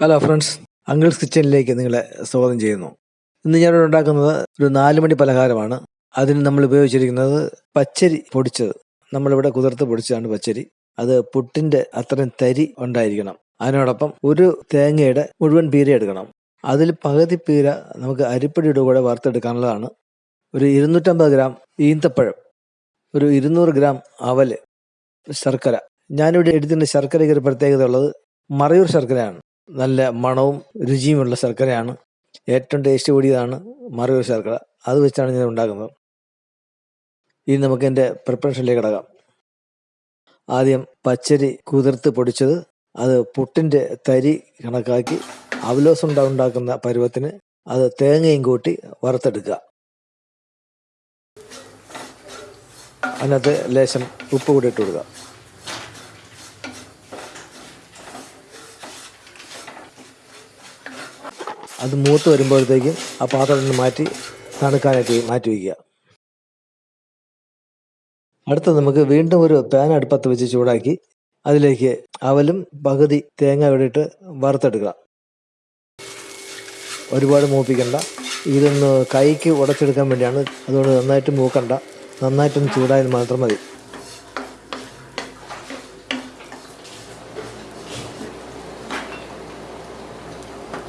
Hello friends uncles കിച്ചണിലേക്ക് നിങ്ങളെ സ്വാഗതം ചെയ്യുന്നു. ഇന്ന് ഞാൻ ഉണ്ടാക്കുന്നത് ഒരു നാലുമണി പലഹാരമാണ്. അതിന് നമ്മൾ ഉപയോഗിച്ചിരിക്കുന്നത് പച്ചരി പൊടിച്ചത്. നമ്മളിവിടെ കുതിർത്ത് പൊടിച്ചതാണ് പച്ചരി. അത് പുട്ടിന്റെ അത്രയും തരി ഉണ്ടായിരിക്കണം. അതിനോടൊപ്പം ഒരു തേങ്ങയുടെ മുഴുവൻ പീര എടുക്കണം. അതിൽ പകുതി പീര നമുക്ക് അരിപ്പൊടിയുടെ കൂടെ വറുത്തെടുക്കാനുള്ളതാണ്. ഒരു ഇരുന്നൂറ്റമ്പത് ഗ്രാം ഈന്തപ്പഴം. ഒരു ഇരുന്നൂറ് ഗ്രാം അവൽ. ശർക്കര. ഞാനിവിടെ എടുത്തിന്റെ ശർക്കരയ്ക്ക് ഒരു പ്രത്യേകത ഉള്ളത്. മറയൂർ ശർക്കരയാണ്. നല്ല മണവും രുചിയുമുള്ള ശർക്കരയാണ്. ഏറ്റവും ടേസ്റ്റ് കൂടിയതാണ് മറയൂർ ശർക്കര. അത് വെച്ചാണ് ഞാൻ ഉണ്ടാക്കുന്നത്. ഇനി നമുക്ക് എന്റെ പ്രിപ്പറേഷനിലേക്ക് കിടക്കാം. ആദ്യം പച്ചരി കുതിർത്ത് പൊടിച്ചത് അത് പുട്ടിന്റെ തരി കണക്കാക്കി അവലോസ് ഉണ്ടാക്കുന്ന പരുവത്തിന് അത് തേങ്ങയും കൂട്ടി വറുത്തെടുക്കുക. അതിനകത്ത് ലേശം ഉപ്പ് കൂടി ഇട്ട് കൊടുക്കുക. അത് മൂത്ത് വരുമ്പോഴത്തേക്കും ആ പാത്രം നിന്ന് മാറ്റി തണുക്കാനായിട്ട് മാറ്റി വയ്ക്കുക. അടുത്ത നമുക്ക് വീണ്ടും ഒരു പാൻ അടുപ്പത്ത് വെച്ച് ചൂടാക്കി അതിലേക്ക് അവലും പകുതി തേങ്ങ ഇവിടെയിട്ട് വറുത്തെടുക്കുക. ഒരുപാട് മൂപ്പിക്കണ്ട. ഇതൊന്ന് കൈക്ക് ഉടച്ചെടുക്കാൻ വേണ്ടിയാണ്. അതുകൊണ്ട് നന്നായിട്ട് മൂക്കണ്ട. നന്നായിട്ടൊന്ന് ചൂടായാൽ മാത്രം മതി.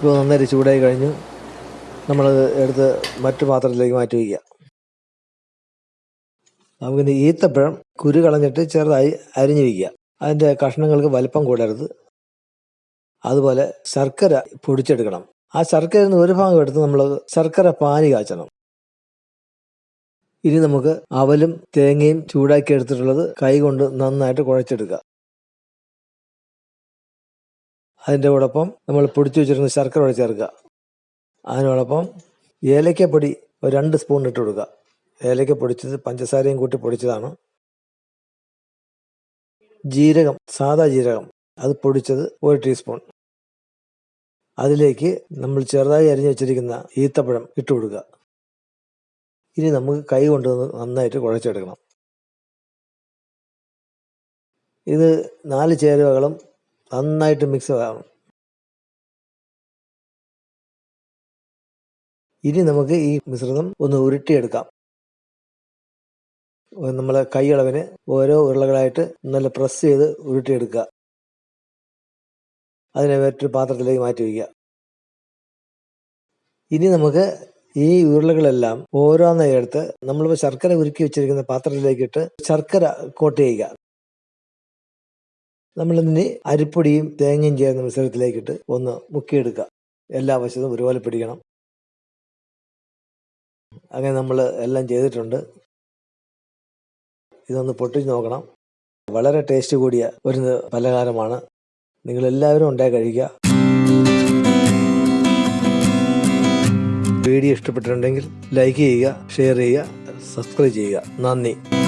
ഇപ്പോൾ നന്നായിട്ട് ചൂടായി കഴിഞ്ഞു. നമ്മളത് എടുത്ത് മറ്റു പാത്രത്തിലേക്ക് മാറ്റി വയ്ക്കുക. നമുക്കിനി ഈത്തപ്പഴം കുരു കളഞ്ഞിട്ട് ചെറുതായി അരിഞ്ഞു വയ്ക്കുക. അതിന്റെ കഷ്ണങ്ങൾക്ക് വലിപ്പം കൂടരുത്. അതുപോലെ ശർക്കര പൊടിച്ചെടുക്കണം. ആ ശർക്കരയിൽ നിന്ന് ഒരു ഭാഗം എടുത്ത് നമ്മൾ ശർക്കര പാനി കാച്ചണം. ഇനി നമുക്ക് അവലും തേങ്ങയും ചൂടാക്കി എടുത്തിട്ടുള്ളത് കൈ കൊണ്ട് നന്നായിട്ട് കുഴച്ചെടുക്കുക. അതിന്റെ കൂടൊപ്പം നമ്മൾ പൊടിച്ചു വെച്ചിരുന്ന ശർക്കര കൂടെ ചേർക്കുക. അതിനോടൊപ്പം ഏലക്കപ്പൊടി ഒരു രണ്ട് സ്പൂൺ ഇട്ട് കൊടുക്കുക. ഏലക്ക പൊടിച്ചത് പഞ്ചസാരയും കൂട്ടി പൊടിച്ചതാണ്. ജീരകം സാദാ ജീരകം അത് പൊടിച്ചത് ഒരു ടീസ്പൂൺ. അതിലേക്ക് നമ്മൾ ചെറുതായി അരിഞ്ഞു വെച്ചിരിക്കുന്ന ഈത്തപ്പഴം ഇട്ട് കൊടുക്കുക. ഇനി നമുക്ക് കൈ കൊണ്ട് നന്നായിട്ട് കുഴച്ചെടുക്കണം. ഇത് നാല് ചേരുവകളും നന്നായിട്ട് മിക്സ് ആവണം. ഇനി നമുക്ക് ഈ മിശ്രിതം ഒന്ന് ഉരുട്ടിയെടുക്കാം. നമ്മളെ കൈയളവിന് ഓരോ ഉരുളകളായിട്ട് നല്ല പ്രസ് ചെയ്ത് ഉരുട്ടിയെടുക്കുക. അതിനെ മറ്റൊരു പാത്രത്തിലേക്ക് മാറ്റി വയ്ക്കുക. ഇനി നമുക്ക് ഈ ഉരുളകളെല്ലാം ഓരോന്നായി എടുത്ത് നമ്മളിപ്പോൾ ശർക്കര ഉരുക്കി വെച്ചിരിക്കുന്ന പാത്രത്തിലേക്കിട്ട് ശർക്കര കോട്ട് ചെയ്യുക. നമ്മളിതിന് അരിപ്പൊടിയും തേങ്ങയും ചേർന്ന മിശ്രിതത്തിലേക്കിട്ട് ഒന്ന് മുക്കിയെടുക്കുക. എല്ലാ വശത്തും ഒരുപോലെ പിടിക്കണം. അങ്ങനെ നമ്മൾ എല്ലാം ചെയ്തിട്ടുണ്ട്. ഇതൊന്ന് പൊട്ടിച്ച് നോക്കണം. വളരെ ടേസ്റ്റ് കൂടിയ ഒരു പലഹാരമാണ്. നിങ്ങൾ എല്ലാവരും ഉണ്ടായി കഴിക്കുക. വീഡിയോ ഇഷ്ടപ്പെട്ടിട്ടുണ്ടെങ്കിൽ ലൈക്ക് ചെയ്യുക ഷെയർ ചെയ്യുക സബ്സ്ക്രൈബ് ചെയ്യുക. നന്ദി.